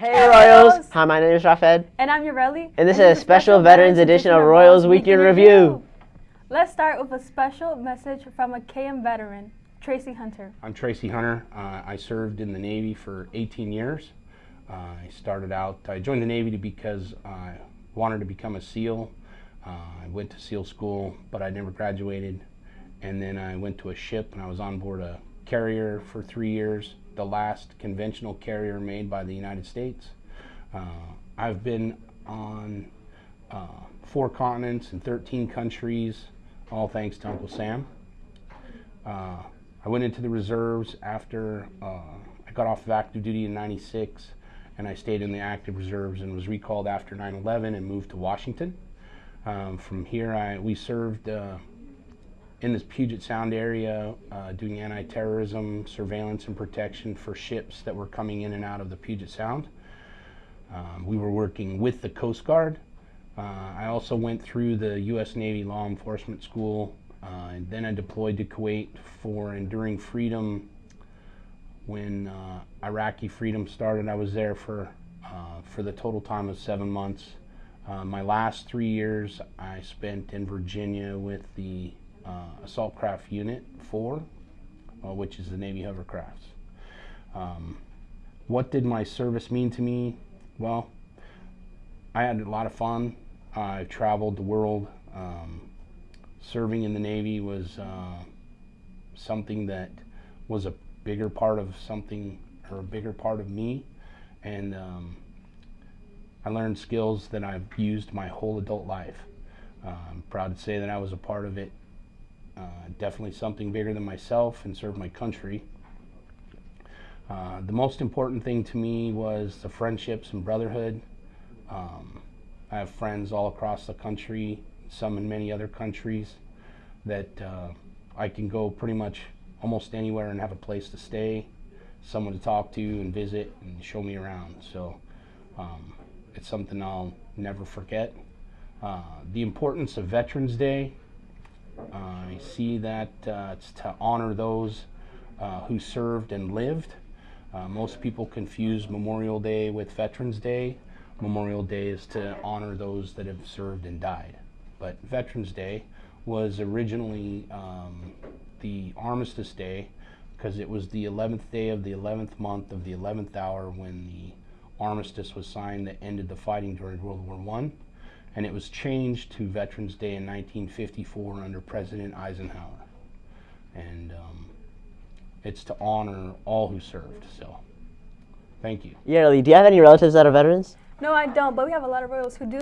Hey Royals! Hi, my name is Rafed. And I'm Ureli. And this and is a special Veterans edition of Royals Weekend Review. Let's start with a special message from a KM veteran, Tracy Hunter. I'm Tracy Hunter. Uh, I served in the Navy for 18 years. Uh, I started out, I joined the Navy because I wanted to become a SEAL. Uh, I went to SEAL school, but I never graduated. And then I went to a ship and I was on board a carrier for three years the last conventional carrier made by the United States. Uh, I've been on uh, four continents and 13 countries, all thanks to Uncle Sam. Uh, I went into the reserves after uh, I got off of active duty in 96 and I stayed in the active reserves and was recalled after 9-11 and moved to Washington. Um, from here, I, we served uh, in this Puget Sound area uh, doing anti-terrorism surveillance and protection for ships that were coming in and out of the Puget Sound. Um, we were working with the Coast Guard. Uh, I also went through the U.S. Navy Law Enforcement School uh, and then I deployed to Kuwait for Enduring Freedom when uh, Iraqi freedom started. I was there for, uh, for the total time of seven months. Uh, my last three years I spent in Virginia with the Assault Craft Unit 4, uh, which is the Navy hovercrafts. Um, what did my service mean to me? Well, I had a lot of fun. I traveled the world. Um, serving in the Navy was uh, something that was a bigger part of something or a bigger part of me. And um, I learned skills that I've used my whole adult life. Uh, I'm proud to say that I was a part of it uh, definitely something bigger than myself and serve my country. Uh, the most important thing to me was the friendships and brotherhood. Um, I have friends all across the country, some in many other countries, that uh, I can go pretty much almost anywhere and have a place to stay, someone to talk to and visit and show me around. So um, it's something I'll never forget. Uh, the importance of Veterans Day I see that uh, it's to honor those uh, who served and lived. Uh, most people confuse Memorial Day with Veterans Day. Memorial Day is to honor those that have served and died. But Veterans Day was originally um, the Armistice Day because it was the 11th day of the 11th month of the 11th hour when the armistice was signed that ended the fighting during World War One and it was changed to Veterans Day in 1954 under President Eisenhower. And um, it's to honor all who served. So, thank you. Yeah, really. Do you have any relatives that are veterans? No, I don't, but we have a lot of Royals who do.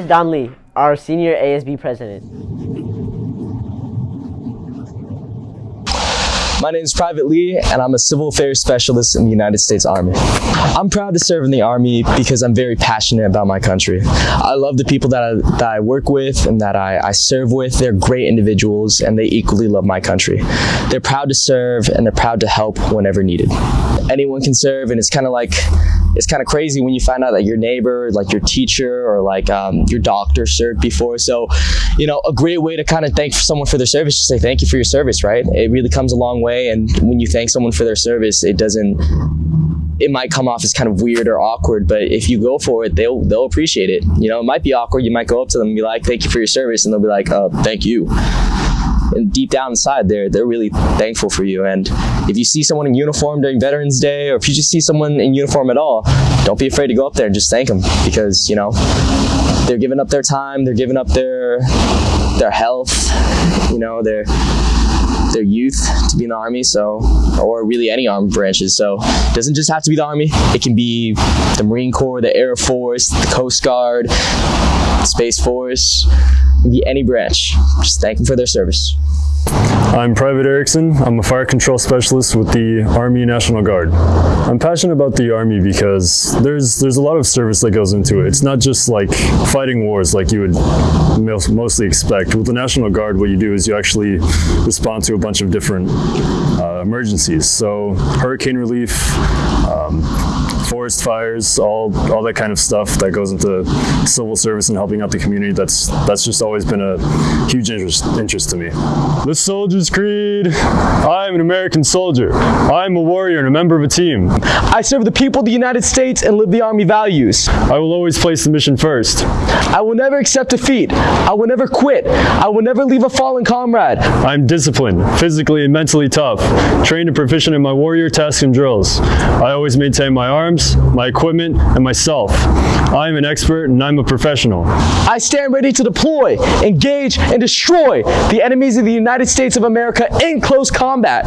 Here's Don Lee, our senior ASB president. My name is Private Lee, and I'm a civil affairs specialist in the United States Army. I'm proud to serve in the Army because I'm very passionate about my country. I love the people that I, that I work with and that I, I serve with. They're great individuals, and they equally love my country. They're proud to serve, and they're proud to help whenever needed. Anyone can serve, and it's kind of like it's kind of crazy when you find out that your neighbor, like your teacher or like um, your doctor served before. So, you know, a great way to kind of thank someone for their service, just say thank you for your service, right? It really comes a long way. And when you thank someone for their service, it doesn't, it might come off as kind of weird or awkward, but if you go for it, they'll, they'll appreciate it. You know, it might be awkward. You might go up to them and be like, thank you for your service. And they'll be like, oh, thank you and deep down inside they're they're really thankful for you. And if you see someone in uniform during veterans day or if you just see someone in uniform at all don't be afraid to go up there and just thank them because you know they're giving up their time they're giving up their their health you know their their youth to be in the army so or really any armed branches. So it doesn't just have to be the army. It can be the marine corps the air force the coast guard space force be any branch just thank them for their service I'm Private Erickson. I'm a fire control specialist with the Army National Guard. I'm passionate about the Army because there's there's a lot of service that goes into it. It's not just like fighting wars like you would mostly expect. With the National Guard, what you do is you actually respond to a bunch of different uh, emergencies. So hurricane relief, forest fires, all all that kind of stuff that goes into civil service and helping out the community. That's that's just always been a huge interest interest to me. The Soldier's Creed. I'm an American soldier. I'm a warrior and a member of a team. I serve the people of the United States and live the Army values. I will always place the mission first. I will never accept defeat. I will never quit. I will never leave a fallen comrade. I'm disciplined, physically and mentally tough, trained and proficient in my warrior tasks and drills. I always maintain my arms, my equipment, and myself. I am an expert and I'm a professional. I stand ready to deploy, engage, and destroy the enemies of the United States of America in close combat.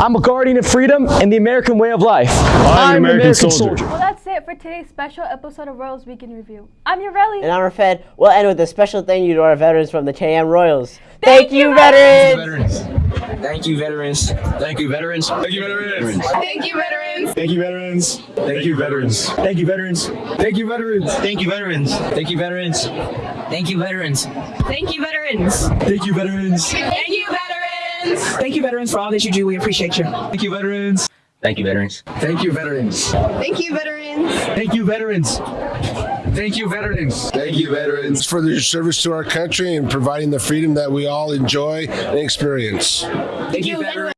I'm a guardian of freedom and the American way of life. I'm an American soldier. Well, that's it for today's special episode of Royals Week in Review. I'm your Relly. And I'm Fed. We'll end with a special thank you to our veterans from the KM Royals. Thank you, veterans! Thank you, veterans. Thank you, veterans. Thank you, veterans. Thank you, veterans. Thank you, veterans. Thank you, veterans. Thank you, veterans. Thank you, veterans. Thank you, veterans. Thank you, veterans. Thank you, veterans. Thank you, veterans. Thank you, veterans. Thank you, veterans. Thank you, veterans, for all that you do. We appreciate you. Thank you, veterans. Thank you, veterans. Thank you, veterans. Thank you, veterans. Thank you, veterans. Thank you, veterans. Thank you, veterans, for their service to our country and providing the freedom that we all enjoy and experience. Thank you, veterans.